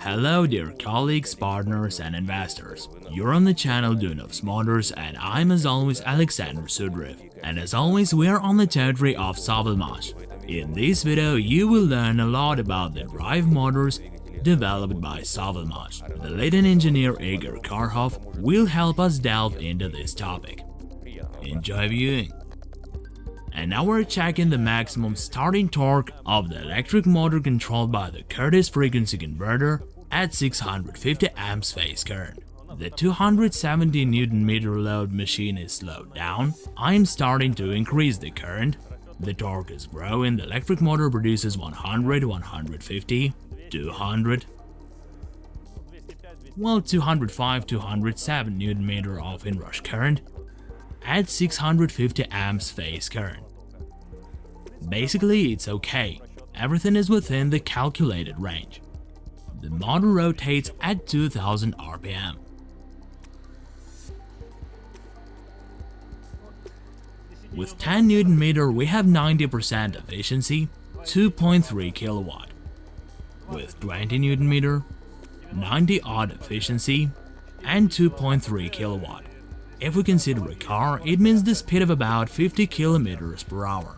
Hello dear colleagues, partners and investors. You're on the channel Duyunov's Motors and I'm as always Alexander Sudriv. And as always we are on the territory of Savalmash. In this video you will learn a lot about the drive motors developed by Savalmash. The leading engineer Igor Karhov will help us delve into this topic. Enjoy viewing! And now we're checking the maximum starting torque of the electric motor controlled by the Curtis frequency converter at 650 amps phase current. The 270 Nm load machine is slowed down, I'm starting to increase the current, the torque is growing, the electric motor produces 100, 150, 200, well 205 207 Nm of inrush current at 650 amps phase current. Basically it's okay, everything is within the calculated range. The motor rotates at 2000 RPM. With 10 Nm we have 90% efficiency, 2.3 kilowatt. With 20 Nm, 90 odd efficiency, and 2.3 kilowatt. If we consider a car, it means the speed of about 50 kilometers per hour.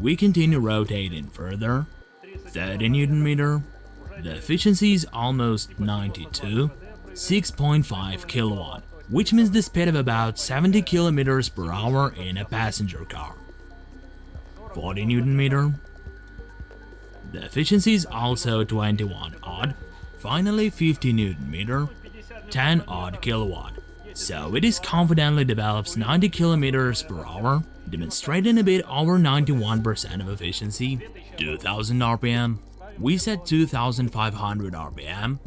We continue rotating further, 30 Newton meter. The efficiency is almost 92, 6.5 kilowatt, which means the speed of about 70 kilometers per hour in a passenger car. 40 Newton meter. The efficiency is also 21 odd, finally 50 Newton meter, 10 odd kilowatt. So it is confidently develops 90 kilometers per hour, demonstrating a bit over 91% of efficiency, 2000 RPM, we set 2500 RPM,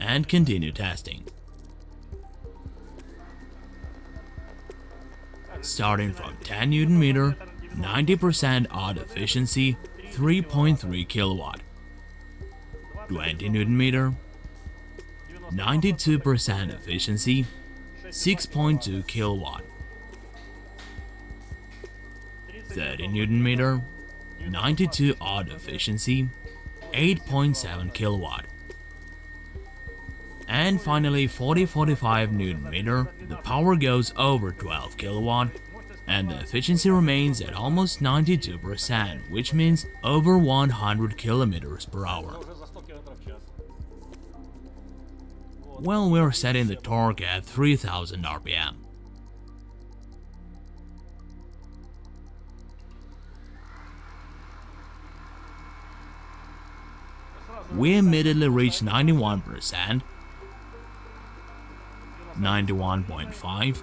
and continue testing. Starting from 10 Newton meter, 90% odd efficiency, 3.3 kilowatt. 20 Newton meter, 92% efficiency, 6.2 kilowatt. 30 Newton meter, 92 odd efficiency, 8.7 kilowatt. And finally 40-45 Newton meter, the power goes over 12 kilowatt, and the efficiency remains at almost 92%, which means over 100 kilometers per hour. Well, we're setting the torque at 3000 RPM. we immediately reached 91%, 91.5,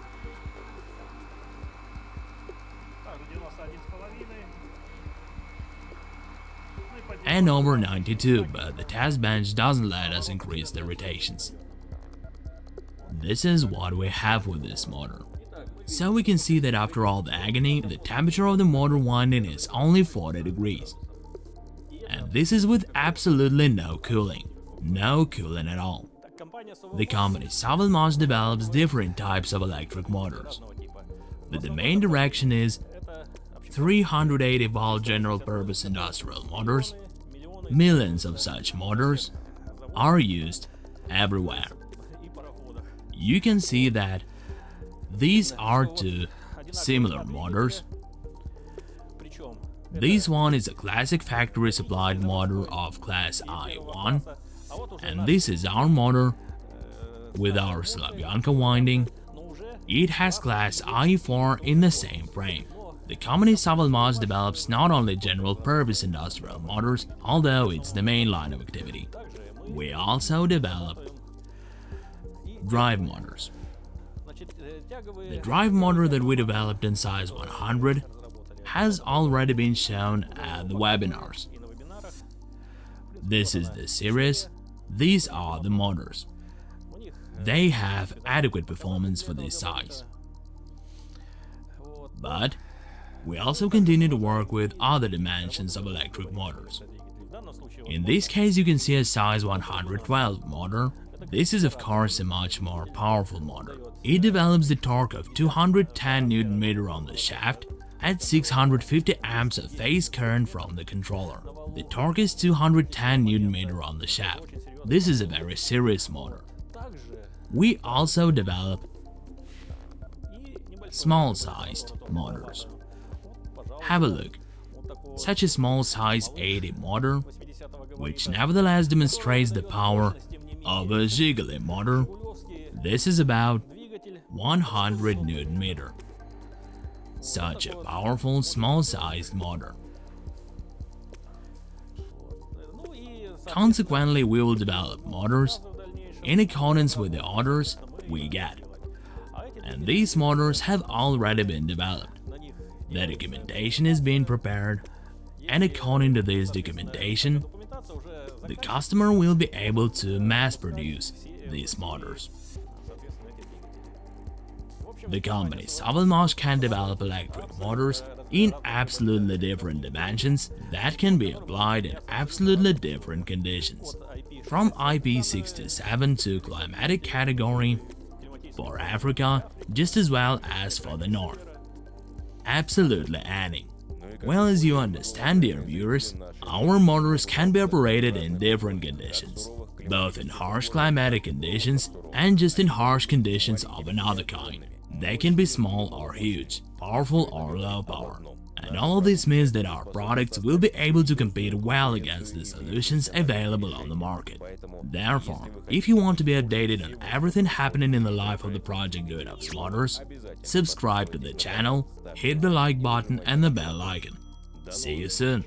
and over 92, but the test bench doesn't let us increase the rotations. This is what we have with this motor. So we can see that after all the agony, the temperature of the motor winding is only 40 degrees and this is with absolutely no cooling. No cooling at all. The company Savalmash develops different types of electric motors, but the main direction is 380 volt general purpose industrial motors. Millions of such motors are used everywhere. You can see that these are two similar motors this one is a classic factory supplied motor of class IE1 and this is our motor with our Slavyanka winding. It has class IE4 in the same frame. The company Savalmash develops not only general-purpose industrial motors, although it's the main line of activity. We also develop drive motors. The drive motor that we developed in size 100 has already been shown at the webinars. This is the series, these are the motors. They have adequate performance for this size. But we also continue to work with other dimensions of electric motors. In this case you can see a size 112 motor This is of course a much more powerful motor. It develops the torque of 210 Nm on the shaft at 650 amps of phase current from the controller. The torque is 210 Nm on the shaft. This is a very serious motor. We also develop small-sized motors. Have a look. Such a small size 80 motor, which nevertheless demonstrates the power of a Zhiguli motor. This is about 100 Newton meter. Such a powerful small-sized motor. Consequently, we will develop motors in accordance with the orders we get. And these motors have already been developed. The documentation is being prepared, and according to this documentation, the customer will be able to mass produce these motors. The company Savalmash can develop electric motors in absolutely different dimensions that can be applied in absolutely different conditions, from IP67 to climatic category for Africa just as well as for the North. Absolutely any. Well as you understand dear viewers, our motors can be operated in different conditions, both in harsh climatic conditions and just in harsh conditions of another kind. They can be small or huge, powerful or low power. And all this means that our products will be able to compete well against the solutions available on the market. Therefore, if you want to be updated on everything happening in the life of the project Duyunov's Motors, subscribe to the channel, hit the like button and the bell icon. See you soon!